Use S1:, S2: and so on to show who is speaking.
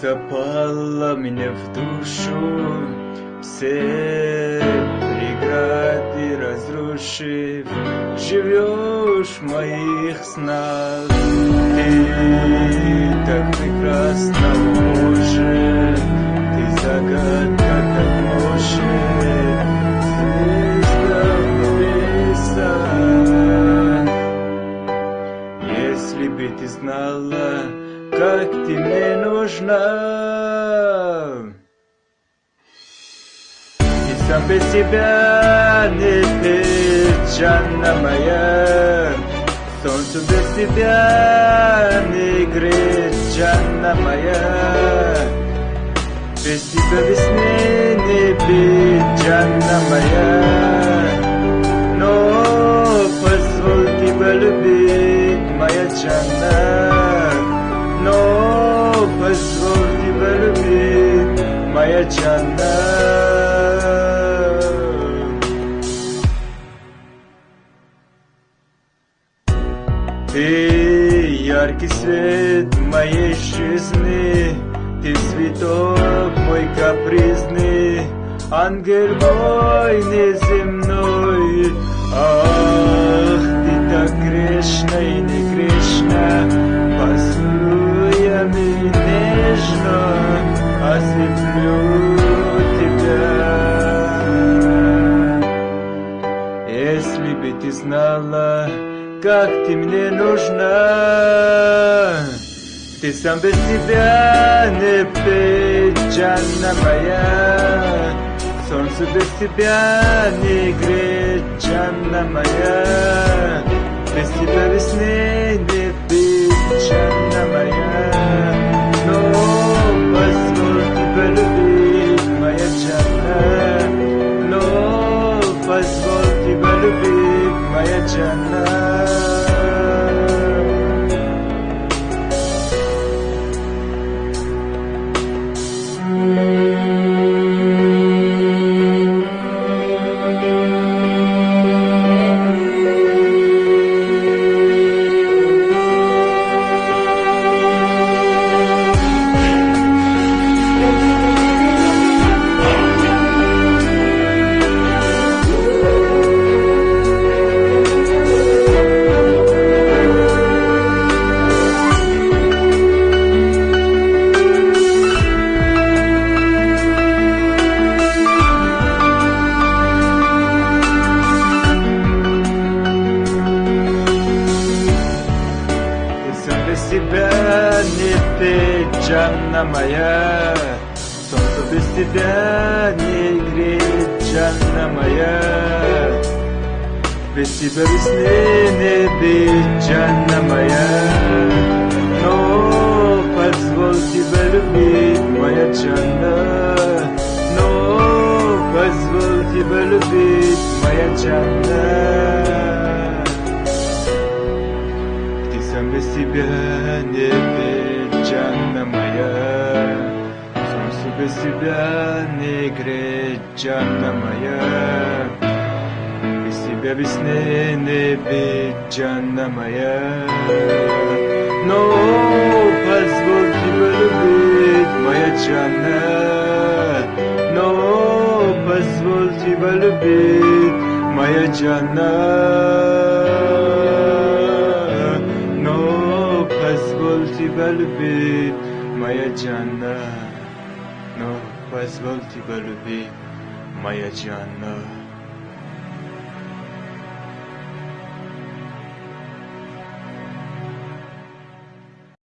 S1: запала мне в душу, все преграды разрушив, живешь в моих снах. Tepesi benizdir cehennemeyen Sonsuzesi beni gris cehennemeyen Besi bebisini bir cehennemeyen No fısvulti bölü bitmeye cennet No fısvulti bölü bitmeye cennet Ты яркий свет моей жизни, Ты цветок мой капризный, Ангел мой неземной. Ах, ты так грешна и не грешна, Поцелуя меня нежно, Ослеплю тебя. Если бы ты знала, как ты мне нужна. Ты сам без тебя не печально моя. Солнце без тебя не греет, Жанна моя. ты, Жанна моя. Солнце без тебя не греет, Жанна моя. Без тебя весны не бить, Жанна моя. Но позволь тебя любить, моя Жанна. Но позволь тебя любить, моя Жанна. Ты сам без тебя не печально Солнце без тебя не греет, Жанна моя Без тебя весны не бить, Жанна моя Но позволь тебя любить, моя Жанна Но позволь тебя любить, моя Жанна но позволь тебя любить, моя Джанна. as well to be my.